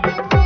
Bye.